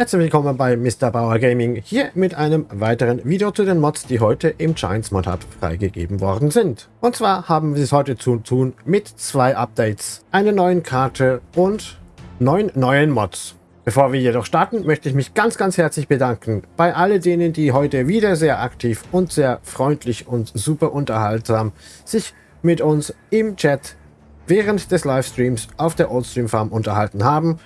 Herzlich willkommen bei Mr. Bauer Gaming, hier mit einem weiteren Video zu den Mods, die heute im Giants Mod Hub freigegeben worden sind. Und zwar haben wir es heute zu tun mit zwei Updates, einer neuen Karte und neun neuen Mods. Bevor wir jedoch starten, möchte ich mich ganz, ganz herzlich bedanken bei all denen, die heute wieder sehr aktiv und sehr freundlich und super unterhaltsam sich mit uns im Chat während des Livestreams auf der Oldstream Farm unterhalten haben.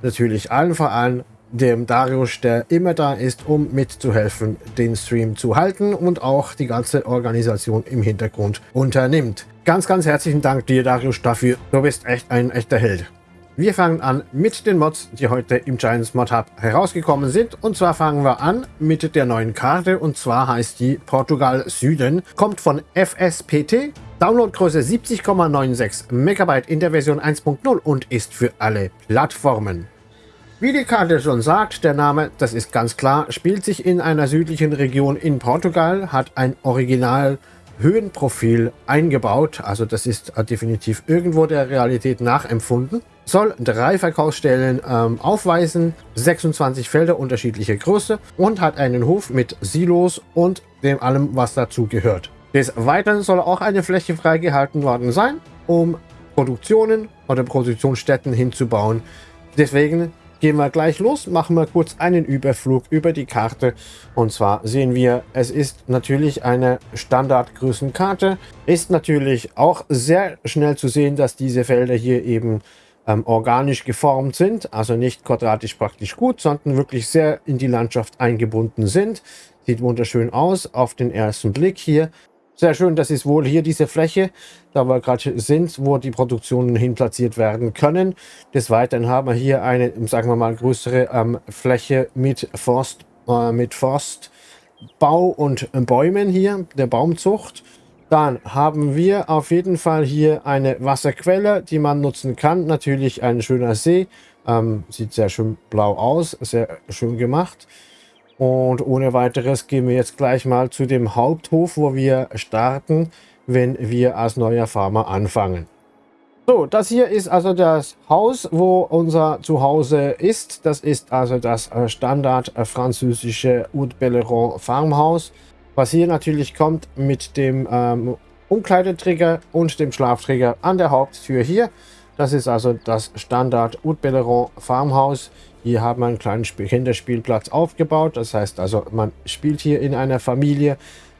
Natürlich allen vor allem dem Darius, der immer da ist, um mitzuhelfen, den Stream zu halten und auch die ganze Organisation im Hintergrund unternimmt. Ganz, ganz herzlichen Dank dir, Darius, dafür. Du bist echt ein echter Held. Wir fangen an mit den Mods, die heute im Giants Mod Hub herausgekommen sind. Und zwar fangen wir an mit der neuen Karte. Und zwar heißt die Portugal Süden. Kommt von FSPT. Downloadgröße 70,96 MB in der Version 1.0 und ist für alle Plattformen. Wie die Karte schon sagt, der Name, das ist ganz klar, spielt sich in einer südlichen Region in Portugal, hat ein Original Höhenprofil eingebaut, also das ist definitiv irgendwo der Realität nachempfunden, soll drei Verkaufsstellen ähm, aufweisen, 26 Felder unterschiedlicher Größe und hat einen Hof mit Silos und dem allem, was dazu gehört. Des Weiteren soll auch eine Fläche freigehalten worden sein, um Produktionen oder Produktionsstätten hinzubauen. Deswegen gehen wir gleich los, machen wir kurz einen Überflug über die Karte. Und zwar sehen wir, es ist natürlich eine Standardgrößenkarte. Ist natürlich auch sehr schnell zu sehen, dass diese Felder hier eben ähm, organisch geformt sind. Also nicht quadratisch praktisch gut, sondern wirklich sehr in die Landschaft eingebunden sind. Sieht wunderschön aus auf den ersten Blick hier. Sehr schön, das ist wohl hier diese Fläche, da wir gerade sind, wo die Produktionen hin platziert werden können. Des Weiteren haben wir hier eine, sagen wir mal, größere ähm, Fläche mit Forst, äh, mit Forstbau und Bäumen hier, der Baumzucht. Dann haben wir auf jeden Fall hier eine Wasserquelle, die man nutzen kann. Natürlich ein schöner See. Ähm, sieht sehr schön blau aus, sehr schön gemacht. Und ohne weiteres gehen wir jetzt gleich mal zu dem Haupthof, wo wir starten, wenn wir als neuer Farmer anfangen. So, das hier ist also das Haus, wo unser Zuhause ist. Das ist also das äh, Standard äh, französische Haute Belleron Farmhaus. Was hier natürlich kommt mit dem ähm, Umkleideträger und dem Schlafträger an der Haupttür hier. Das ist also das Standard Haute Belleron Farmhaus. Hier haben wir einen kleinen Kinderspielplatz aufgebaut. Das heißt also, man spielt hier in einer Familie.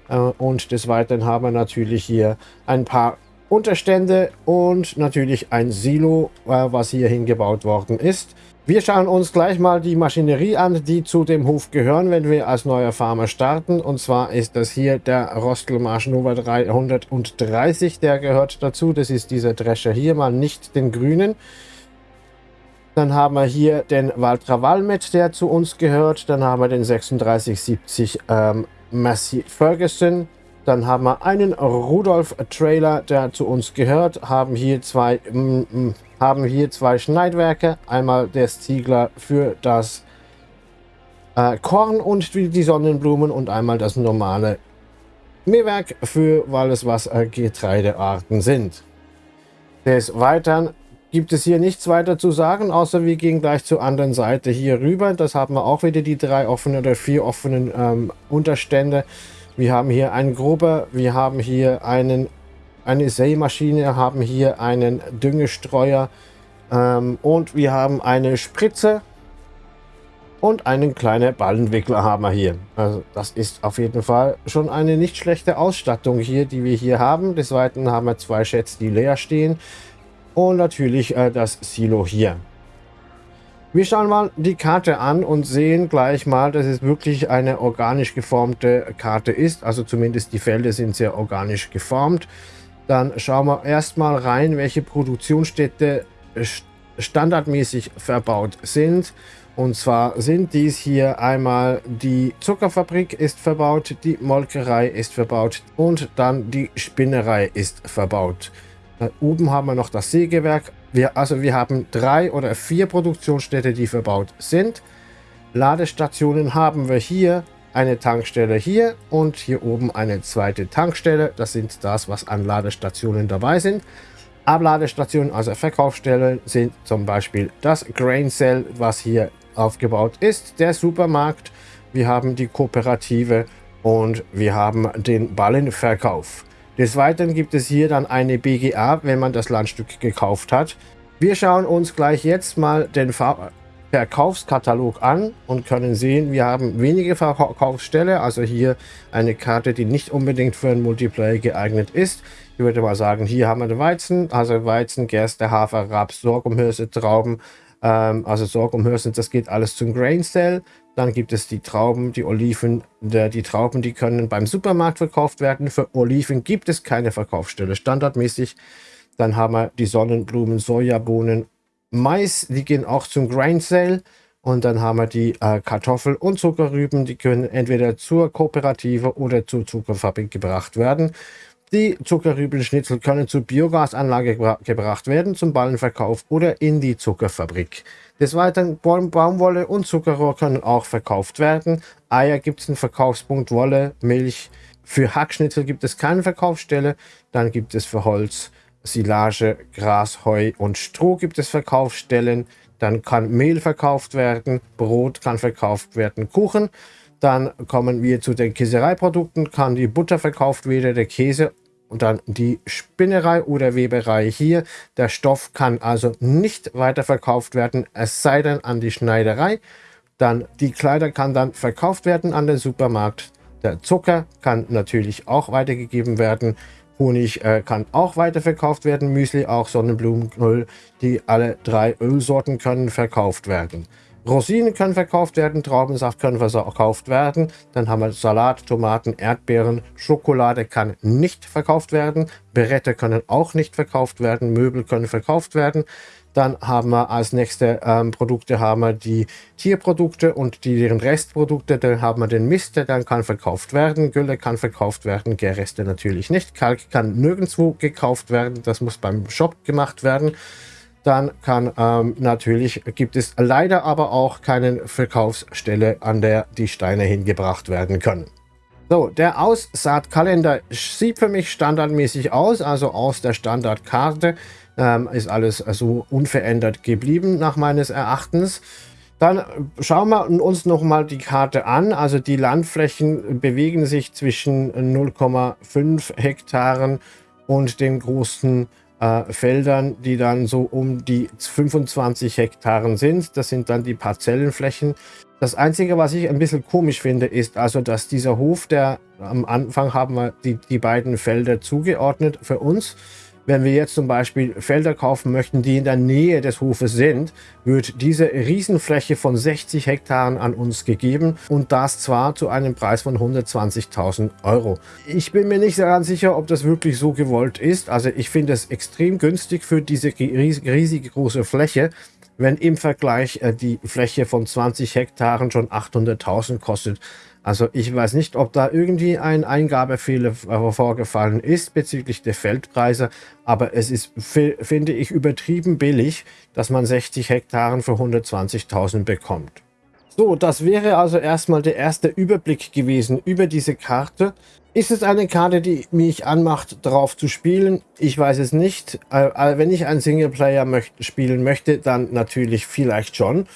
Äh, und des Weiteren haben wir natürlich hier ein paar Unterstände und natürlich ein Silo, äh, was hier hingebaut worden ist. Wir schauen uns gleich mal die Maschinerie an, die zu dem Hof gehören, wenn wir als neuer Farmer starten. Und zwar ist das hier der Rostelmarsch Nova 330, der gehört dazu. Das ist dieser Drescher hier, mal nicht den grünen. Dann haben wir hier den Valtra Valmet, der zu uns gehört. Dann haben wir den 3670 ähm, Massey Ferguson. Dann haben wir einen Rudolf Trailer, der zu uns gehört. Haben hier zwei, mm, mm, haben hier zwei Schneidwerke. Einmal der Ziegler für das äh, Korn und die Sonnenblumen und einmal das normale Mähwerk für alles, was äh, Getreidearten sind. Des Weiteren gibt es hier nichts weiter zu sagen, außer wir gehen gleich zur anderen Seite hier rüber. Das haben wir auch wieder die drei offenen oder vier offenen ähm, Unterstände. Wir haben hier einen Gruber, wir haben hier einen, eine Sämaschine, haben hier einen Düngestreuer ähm, und wir haben eine Spritze und einen kleinen Ballenwickler haben wir hier. Also das ist auf jeden Fall schon eine nicht schlechte Ausstattung hier, die wir hier haben. Des Weiteren haben wir zwei Schätze, die leer stehen und natürlich äh, das Silo hier. Wir schauen mal die Karte an und sehen gleich mal, dass es wirklich eine organisch geformte Karte ist. Also zumindest die Felder sind sehr organisch geformt. Dann schauen wir erstmal rein, welche Produktionsstätte standardmäßig verbaut sind. Und zwar sind dies hier einmal die Zuckerfabrik ist verbaut, die Molkerei ist verbaut und dann die Spinnerei ist verbaut. Da oben haben wir noch das Sägewerk. Wir, also wir haben drei oder vier Produktionsstätte, die verbaut sind. Ladestationen haben wir hier eine Tankstelle hier und hier oben eine zweite Tankstelle. Das sind das, was an Ladestationen dabei sind. Abladestationen, also Verkaufsstellen, sind zum Beispiel das Grain Cell, was hier aufgebaut ist. Der Supermarkt, wir haben die Kooperative und wir haben den Ballenverkauf. Des Weiteren gibt es hier dann eine BGA, wenn man das Landstück gekauft hat. Wir schauen uns gleich jetzt mal den Verkaufskatalog an und können sehen, wir haben wenige Verkaufsstelle, also hier eine Karte, die nicht unbedingt für einen Multiplayer geeignet ist. Ich würde mal sagen, hier haben wir den Weizen, also Weizen, Gerste, Hafer, Raps, Sorghumhülse, Trauben, ähm, also Sorghumhülsen, das geht alles zum Grain Cell. Dann gibt es die Trauben, die Oliven, die Trauben, die können beim Supermarkt verkauft werden. Für Oliven gibt es keine Verkaufsstelle, standardmäßig. Dann haben wir die Sonnenblumen, Sojabohnen, Mais, die gehen auch zum Grain Sale. Und dann haben wir die äh, Kartoffel- und Zuckerrüben, die können entweder zur Kooperative oder zur Zuckerfabrik gebracht werden. Die Zuckerrübenschnitzel können zur Biogasanlage gebra gebracht werden, zum Ballenverkauf oder in die Zuckerfabrik. Des Weiteren Baum Baumwolle und Zuckerrohr können auch verkauft werden. Eier gibt es einen Verkaufspunkt, Wolle, Milch. Für Hackschnitzel gibt es keine Verkaufsstelle. Dann gibt es für Holz, Silage, Gras, Heu und Stroh gibt es Verkaufsstellen. Dann kann Mehl verkauft werden, Brot kann verkauft werden, Kuchen. Dann kommen wir zu den Käsereiprodukten, kann die Butter verkauft werden, der Käse und dann die Spinnerei oder Weberei hier. Der Stoff kann also nicht weiterverkauft werden, es sei denn an die Schneiderei. Dann die Kleider kann dann verkauft werden an den Supermarkt. Der Zucker kann natürlich auch weitergegeben werden. Honig äh, kann auch weiterverkauft werden. Müsli auch, Sonnenblumenöl. Die alle drei Ölsorten können verkauft werden. Rosinen können verkauft werden, Traubensaft können verkauft werden. Dann haben wir Salat, Tomaten, Erdbeeren, Schokolade kann nicht verkauft werden. Berette können auch nicht verkauft werden, Möbel können verkauft werden. Dann haben wir als nächste ähm, Produkte haben wir die Tierprodukte und die, deren Restprodukte. Dann haben wir den Mist, der dann kann verkauft werden. Gülle kann verkauft werden, Gärreste natürlich nicht. Kalk kann nirgendwo gekauft werden. Das muss beim Shop gemacht werden dann kann ähm, natürlich, gibt es leider aber auch keine Verkaufsstelle, an der die Steine hingebracht werden können. So, der Aussaatkalender sieht für mich standardmäßig aus, also aus der Standardkarte ähm, ist alles so unverändert geblieben nach meines Erachtens. Dann schauen wir uns noch mal die Karte an. Also die Landflächen bewegen sich zwischen 0,5 Hektaren und den großen äh, Feldern, die dann so um die 25 Hektaren sind. Das sind dann die Parzellenflächen. Das Einzige, was ich ein bisschen komisch finde, ist also, dass dieser Hof, der am Anfang haben wir die, die beiden Felder zugeordnet für uns. Wenn wir jetzt zum Beispiel Felder kaufen möchten, die in der Nähe des Hofes sind, wird diese Riesenfläche von 60 Hektaren an uns gegeben und das zwar zu einem Preis von 120.000 Euro. Ich bin mir nicht ganz sicher, ob das wirklich so gewollt ist. Also ich finde es extrem günstig für diese riesige große Fläche, wenn im Vergleich äh, die Fläche von 20 Hektaren schon 800.000 kostet. Also ich weiß nicht, ob da irgendwie ein Eingabefehler vorgefallen ist bezüglich der Feldpreise, aber es ist, finde ich, übertrieben billig, dass man 60 Hektaren für 120.000 bekommt. So, das wäre also erstmal der erste Überblick gewesen über diese Karte. Ist es eine Karte, die mich anmacht, darauf zu spielen? Ich weiß es nicht. Äh, wenn ich einen Singleplayer spielen möchte, dann natürlich vielleicht schon.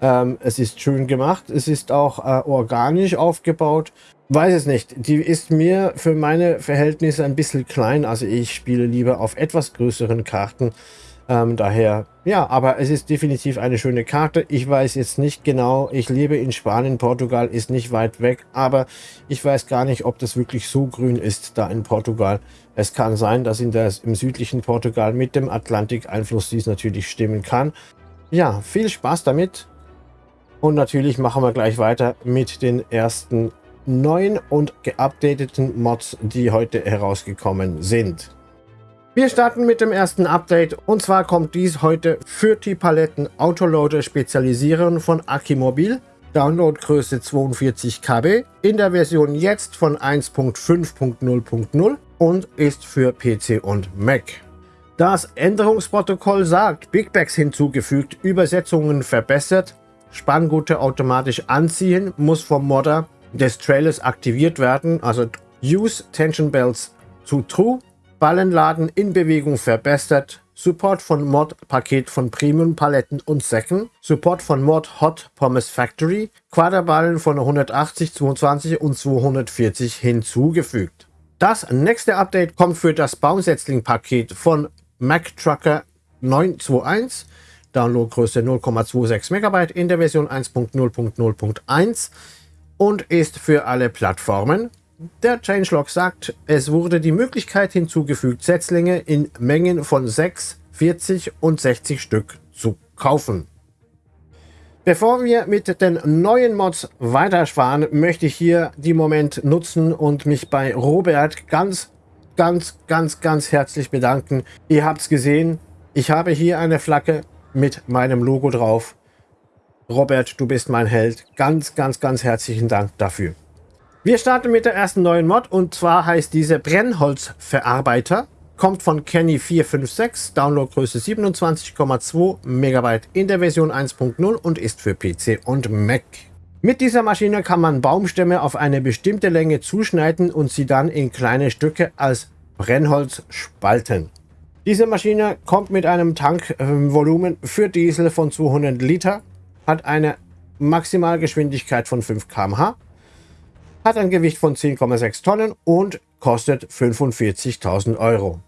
Ähm, es ist schön gemacht. Es ist auch äh, organisch aufgebaut. Weiß es nicht. Die ist mir für meine Verhältnisse ein bisschen klein. Also ich spiele lieber auf etwas größeren Karten. Ähm, daher, ja, aber es ist definitiv eine schöne Karte. Ich weiß jetzt nicht genau, ich lebe in Spanien, Portugal ist nicht weit weg, aber ich weiß gar nicht, ob das wirklich so grün ist da in Portugal. Es kann sein, dass in der, im südlichen Portugal mit dem Atlantik-Einfluss dies natürlich stimmen kann. Ja, viel Spaß damit. Und natürlich machen wir gleich weiter mit den ersten neuen und geupdateten Mods, die heute herausgekommen sind. Wir starten mit dem ersten Update und zwar kommt dies heute für die Paletten Autoloader Spezialisieren von Akimobil. Downloadgröße 42 KB in der Version jetzt von 1.5.0.0 und ist für PC und Mac. Das Änderungsprotokoll sagt, Big Bags hinzugefügt, Übersetzungen verbessert, Spanngurte automatisch anziehen, muss vom Modder des Trailers aktiviert werden. Also Use Tension Belts zu True. Ballenladen in Bewegung verbessert. Support von Mod-Paket von Premium Paletten und Säcken, Support von Mod Hot Pommes Factory, Quaderballen von 180, 22 und 240 hinzugefügt. Das nächste Update kommt für das Baumsetzling-Paket von Mac Trucker 921, Downloadgröße 0,26 MB in der Version 1.0.0.1 und ist für alle Plattformen der Changelog sagt, es wurde die Möglichkeit hinzugefügt, Setzlinge in Mengen von 6, 40 und 60 Stück zu kaufen. Bevor wir mit den neuen Mods weiterfahren, möchte ich hier die Moment nutzen und mich bei Robert ganz, ganz, ganz, ganz herzlich bedanken. Ihr habt es gesehen, ich habe hier eine Flagge mit meinem Logo drauf. Robert, du bist mein Held. Ganz, ganz, ganz herzlichen Dank dafür. Wir starten mit der ersten neuen Mod und zwar heißt diese Brennholzverarbeiter. Kommt von Kenny456, Downloadgröße 27,2 MB in der Version 1.0 und ist für PC und Mac. Mit dieser Maschine kann man Baumstämme auf eine bestimmte Länge zuschneiden und sie dann in kleine Stücke als Brennholz spalten. Diese Maschine kommt mit einem Tankvolumen für Diesel von 200 Liter, hat eine Maximalgeschwindigkeit von 5 km/h hat ein Gewicht von 10,6 Tonnen und kostet 45.000 Euro.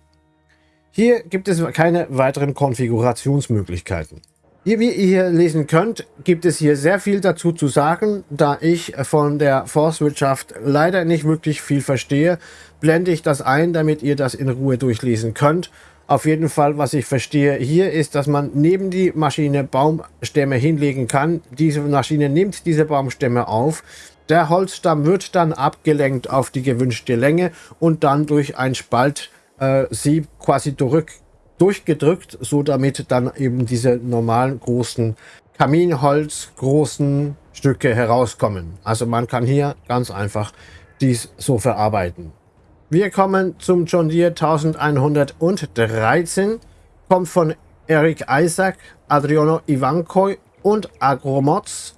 Hier gibt es keine weiteren Konfigurationsmöglichkeiten. Wie ihr hier lesen könnt, gibt es hier sehr viel dazu zu sagen. Da ich von der Forstwirtschaft leider nicht wirklich viel verstehe, blende ich das ein, damit ihr das in Ruhe durchlesen könnt. Auf jeden Fall, was ich verstehe hier ist, dass man neben die Maschine Baumstämme hinlegen kann. Diese Maschine nimmt diese Baumstämme auf, der Holzstamm wird dann abgelenkt auf die gewünschte Länge und dann durch ein Spalt äh, sie quasi durch, durchgedrückt, so damit dann eben diese normalen großen Kaminholz großen Stücke herauskommen. Also man kann hier ganz einfach dies so verarbeiten. Wir kommen zum John Deere 1113, kommt von Eric Isaac, Adriano Ivankoi und Agromods.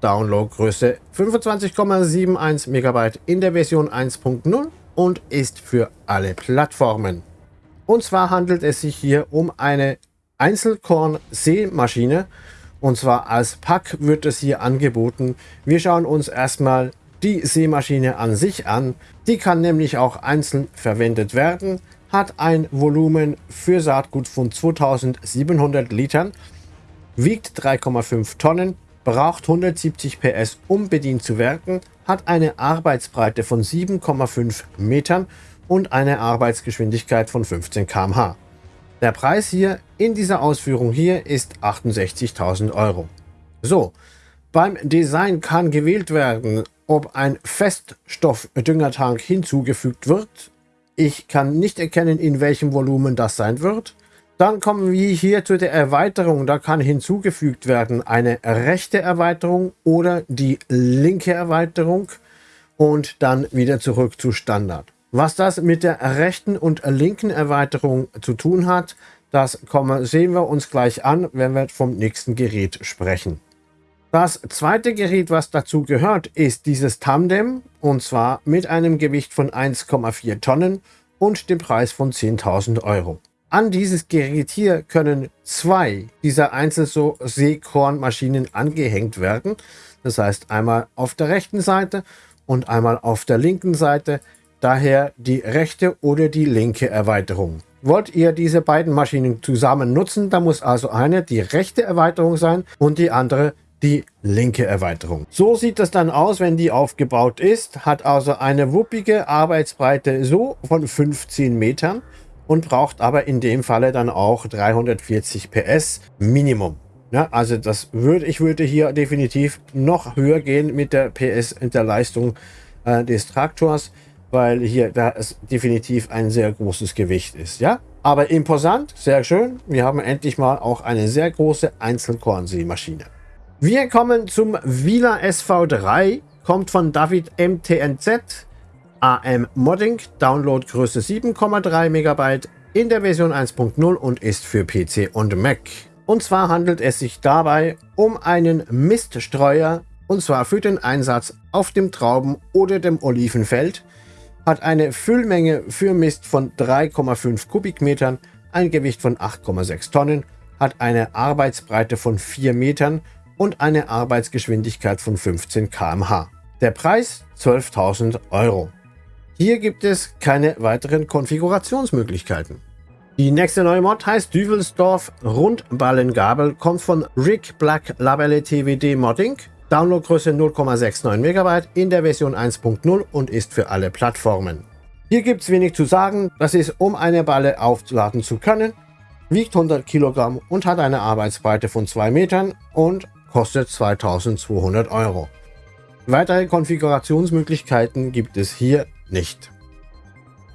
Downloadgröße 25,71 MB in der Version 1.0 und ist für alle Plattformen. Und zwar handelt es sich hier um eine Einzelkorn-Sämaschine und zwar als Pack wird es hier angeboten. Wir schauen uns erstmal die Sämaschine an sich an. Die kann nämlich auch einzeln verwendet werden, hat ein Volumen für Saatgut von 2700 Litern, wiegt 3,5 Tonnen braucht 170 PS, um bedient zu werden, hat eine Arbeitsbreite von 7,5 Metern und eine Arbeitsgeschwindigkeit von 15 km/h. Der Preis hier in dieser Ausführung hier ist 68.000 Euro. So, beim Design kann gewählt werden, ob ein Feststoffdüngertank hinzugefügt wird. Ich kann nicht erkennen, in welchem Volumen das sein wird. Dann kommen wir hier zu der Erweiterung. Da kann hinzugefügt werden eine rechte Erweiterung oder die linke Erweiterung und dann wieder zurück zu Standard. Was das mit der rechten und linken Erweiterung zu tun hat, das sehen wir uns gleich an, wenn wir vom nächsten Gerät sprechen. Das zweite Gerät, was dazu gehört, ist dieses Tandem und zwar mit einem Gewicht von 1,4 Tonnen und dem Preis von 10.000 Euro. An dieses Gerät hier können zwei dieser Einzelseekornmaschinen angehängt werden. Das heißt einmal auf der rechten Seite und einmal auf der linken Seite. Daher die rechte oder die linke Erweiterung. Wollt ihr diese beiden Maschinen zusammen nutzen, dann muss also eine die rechte Erweiterung sein und die andere die linke Erweiterung. So sieht das dann aus, wenn die aufgebaut ist. Hat also eine wuppige Arbeitsbreite so von 15 Metern und braucht aber in dem Falle dann auch 340 PS Minimum. Ja, also das würde ich würde hier definitiv noch höher gehen mit der PS in der Leistung äh, des Traktors, weil hier da es definitiv ein sehr großes Gewicht ist. Ja, aber imposant, sehr schön. Wir haben endlich mal auch eine sehr große Einzelkornsämaschine. Wir kommen zum Vila SV3, kommt von David MTNZ AM Modding, Downloadgröße 7,3 MB in der Version 1.0 und ist für PC und Mac. Und zwar handelt es sich dabei um einen Miststreuer und zwar für den Einsatz auf dem Trauben- oder dem Olivenfeld, hat eine Füllmenge für Mist von 3,5 Kubikmetern, ein Gewicht von 8,6 Tonnen, hat eine Arbeitsbreite von 4 Metern und eine Arbeitsgeschwindigkeit von 15 km/h. Der Preis 12.000 Euro. Hier gibt es keine weiteren Konfigurationsmöglichkeiten. Die nächste neue Mod heißt Düvelsdorf Rundballengabel, kommt von Rick Black Labelle TWD Modding. Downloadgröße 0,69 MB in der Version 1.0 und ist für alle Plattformen. Hier gibt es wenig zu sagen, das ist um eine Balle aufladen zu können, wiegt 100 Kilogramm und hat eine Arbeitsbreite von 2 Metern und kostet 2200 Euro. Weitere Konfigurationsmöglichkeiten gibt es hier nicht.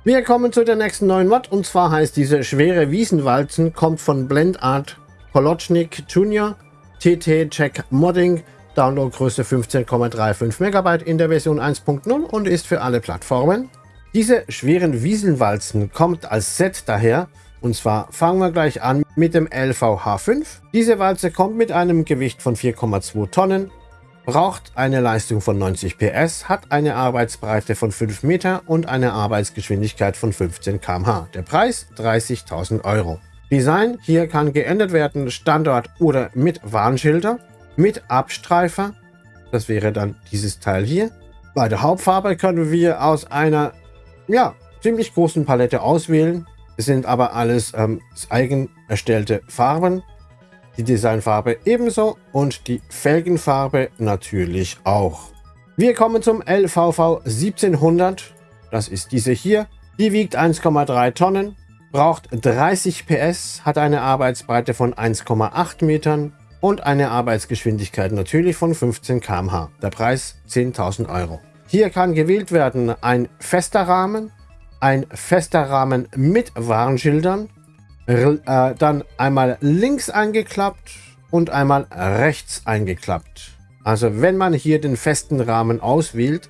Wir kommen zu der nächsten neuen Mod und zwar heißt diese schwere Wiesenwalzen, kommt von Blendart Kolocznik Junior, TT Check Modding, Downloadgröße 15,35 MB in der Version 1.0 und ist für alle Plattformen. Diese schweren Wiesenwalzen kommt als Set daher und zwar fangen wir gleich an mit dem LVH5. Diese Walze kommt mit einem Gewicht von 4,2 Tonnen, braucht eine Leistung von 90 PS, hat eine Arbeitsbreite von 5 Meter und eine Arbeitsgeschwindigkeit von 15 km/h. Der Preis 30.000 Euro. Design, hier kann geändert werden Standort oder mit Warnschilder, mit Abstreifer, das wäre dann dieses Teil hier. Bei der Hauptfarbe können wir aus einer ja, ziemlich großen Palette auswählen. Es sind aber alles ähm, eigen erstellte Farben die Designfarbe ebenso und die Felgenfarbe natürlich auch. Wir kommen zum LVV 1700. Das ist diese hier. Die wiegt 1,3 Tonnen, braucht 30 PS, hat eine Arbeitsbreite von 1,8 Metern und eine Arbeitsgeschwindigkeit natürlich von 15 km/h. Der Preis 10.000 Euro. Hier kann gewählt werden ein fester Rahmen, ein fester Rahmen mit Warnschildern, äh, dann einmal links eingeklappt und einmal rechts eingeklappt. Also wenn man hier den festen Rahmen auswählt,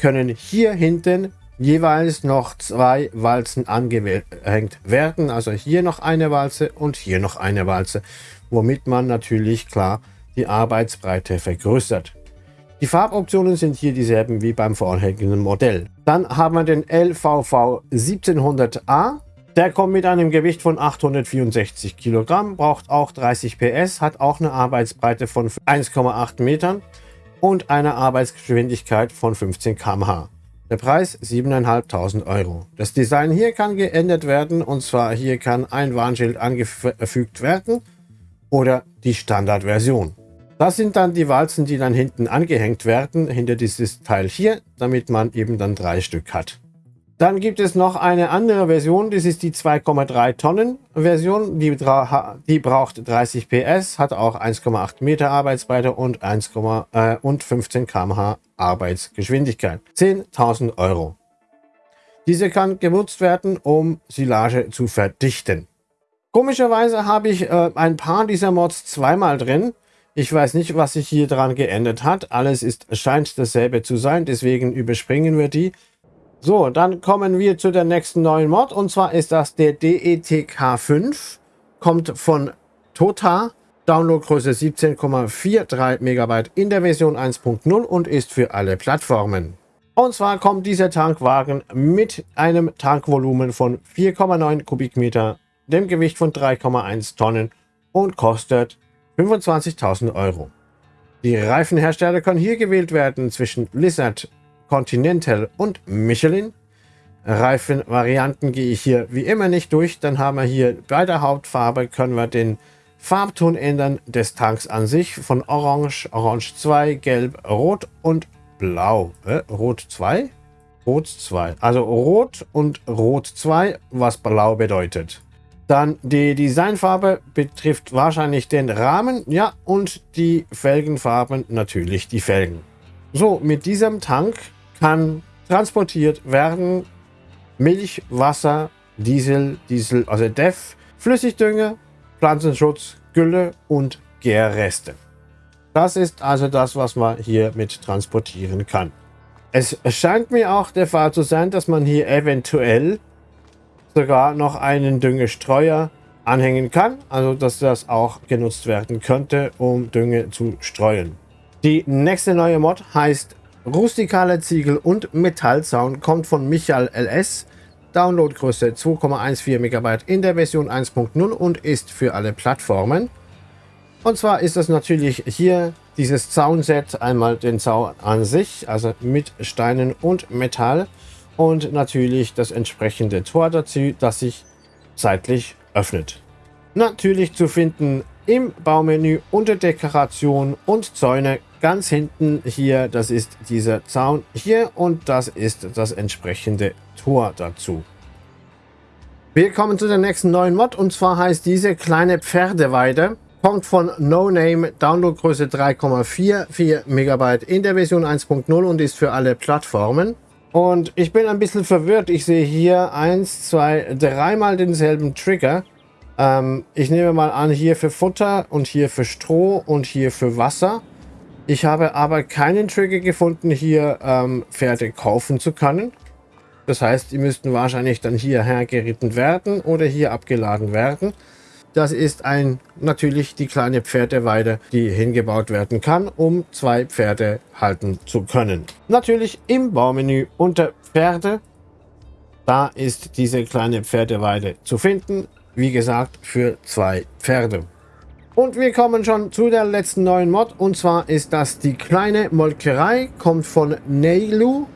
können hier hinten jeweils noch zwei Walzen angehängt werden. Also hier noch eine Walze und hier noch eine Walze, womit man natürlich klar die Arbeitsbreite vergrößert. Die Farboptionen sind hier dieselben wie beim vorherigen Modell. Dann haben wir den LVV 1700A. Der kommt mit einem Gewicht von 864 Kilogramm, braucht auch 30 PS, hat auch eine Arbeitsbreite von 1,8 Metern und eine Arbeitsgeschwindigkeit von 15 km/h. Der Preis 7.500 Euro. Das Design hier kann geändert werden und zwar hier kann ein Warnschild angefügt werden oder die Standardversion. Das sind dann die Walzen, die dann hinten angehängt werden, hinter dieses Teil hier, damit man eben dann drei Stück hat. Dann gibt es noch eine andere Version, das ist die 2,3 Tonnen Version, die, die, braucht 30 PS, hat auch 1,8 Meter Arbeitsbreite und, 1, äh, und 15 km/h Arbeitsgeschwindigkeit. 10.000 Euro. Diese kann genutzt werden, um Silage zu verdichten. Komischerweise habe ich äh, ein paar dieser Mods zweimal drin. Ich weiß nicht, was sich hier dran geändert hat. Alles ist, scheint dasselbe zu sein, deswegen überspringen wir die. So, dann kommen wir zu der nächsten neuen Mod und zwar ist das der DETK5. Kommt von Tota, Downloadgröße 17,43 MB in der Version 1.0 und ist für alle Plattformen. Und zwar kommt dieser Tankwagen mit einem Tankvolumen von 4,9 Kubikmeter, dem Gewicht von 3,1 Tonnen und kostet 25.000 Euro. Die Reifenhersteller können hier gewählt werden zwischen Blizzard, Continental und Michelin. Reifenvarianten gehe ich hier wie immer nicht durch. Dann haben wir hier bei der Hauptfarbe können wir den Farbton ändern des Tanks an sich von Orange, Orange 2, Gelb, Rot und Blau. Äh, Rot 2? Rot 2. Also Rot und Rot 2, was Blau bedeutet. Dann die Designfarbe betrifft wahrscheinlich den Rahmen, ja, und die Felgenfarben natürlich die Felgen. So, mit diesem Tank kann transportiert werden Milch, Wasser, Diesel, Diesel, also DEF, Flüssigdünger, Pflanzenschutz, Gülle und Gärreste. Das ist also das, was man hier mit transportieren kann. Es scheint mir auch der Fall zu sein, dass man hier eventuell sogar noch einen Düngestreuer anhängen kann. Also dass das auch genutzt werden könnte, um Dünge zu streuen. Die nächste neue Mod heißt Rustikaler Ziegel und Metallzaun kommt von Michael LS. Downloadgröße 2,14 MB in der Version 1.0 und ist für alle Plattformen. Und zwar ist das natürlich hier dieses Zaunset, einmal den Zaun an sich, also mit Steinen und Metall und natürlich das entsprechende Tor dazu, das sich seitlich öffnet. Natürlich zu finden im Baumenü unter Dekoration und Zäune ganz hinten hier, das ist dieser Zaun hier und das ist das entsprechende Tor dazu. Wir kommen zu der nächsten neuen Mod und zwar heißt diese kleine Pferdeweide kommt von No Name, Downloadgröße 3,44 MB in der Version 1.0 und ist für alle Plattformen. Und ich bin ein bisschen verwirrt. Ich sehe hier eins, zwei, dreimal denselben Trigger. Ähm, ich nehme mal an, hier für Futter und hier für Stroh und hier für Wasser. Ich habe aber keinen Trigger gefunden, hier ähm, Pferde kaufen zu können. Das heißt, die müssten wahrscheinlich dann hierher geritten werden oder hier abgeladen werden. Das ist ein natürlich die kleine Pferdeweide, die hingebaut werden kann, um zwei Pferde halten zu können. Natürlich im Baumenü unter Pferde, da ist diese kleine Pferdeweide zu finden. Wie gesagt, für zwei Pferde. Und wir kommen schon zu der letzten neuen Mod. Und zwar ist das die kleine Molkerei. Kommt von Neilu.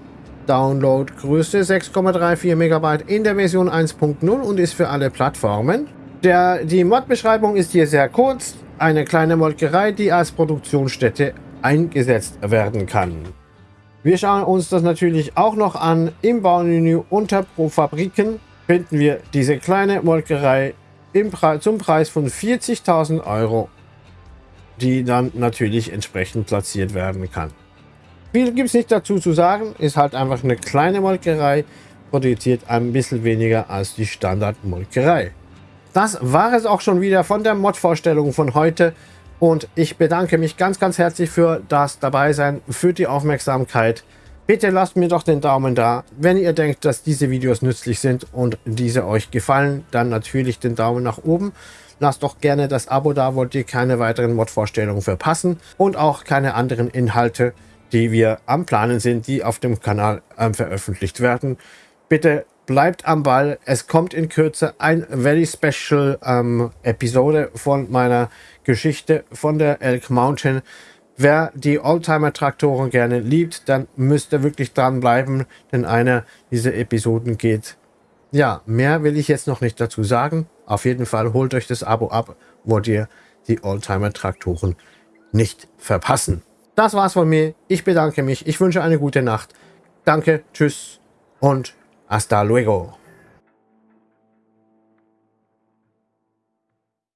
Downloadgröße 6,34 MB in der Version 1.0 und ist für alle Plattformen. Der, die Mod-Beschreibung ist hier sehr kurz. Eine kleine Molkerei, die als Produktionsstätte eingesetzt werden kann. Wir schauen uns das natürlich auch noch an. Im Baumenü unter Pro Fabriken finden wir diese kleine Molkerei im Pre zum Preis von 40.000 Euro, die dann natürlich entsprechend platziert werden kann. Viel gibt es nicht dazu zu sagen, ist halt einfach eine kleine Molkerei, produziert ein bisschen weniger als die Standard-Molkerei. Das war es auch schon wieder von der Mod-Vorstellung von heute. Und ich bedanke mich ganz, ganz herzlich für das Dabeisein, für die Aufmerksamkeit. Bitte lasst mir doch den Daumen da. Wenn ihr denkt, dass diese Videos nützlich sind und diese euch gefallen, dann natürlich den Daumen nach oben. Lasst doch gerne das Abo da, wollt ihr keine weiteren Mod-Vorstellungen verpassen und auch keine anderen Inhalte, die wir am Planen sind, die auf dem Kanal äh, veröffentlicht werden. Bitte bleibt am Ball. Es kommt in Kürze ein very special ähm, Episode von meiner Geschichte von der Elk Mountain. Wer die Oldtimer-Traktoren gerne liebt, dann müsst ihr wirklich dranbleiben, denn einer dieser Episoden geht. Ja, mehr will ich jetzt noch nicht dazu sagen. Auf jeden Fall holt euch das Abo ab, wollt ihr die Oldtimer-Traktoren nicht verpassen. Das war's von mir. Ich bedanke mich. Ich wünsche eine gute Nacht. Danke, tschüss und Hasta luego.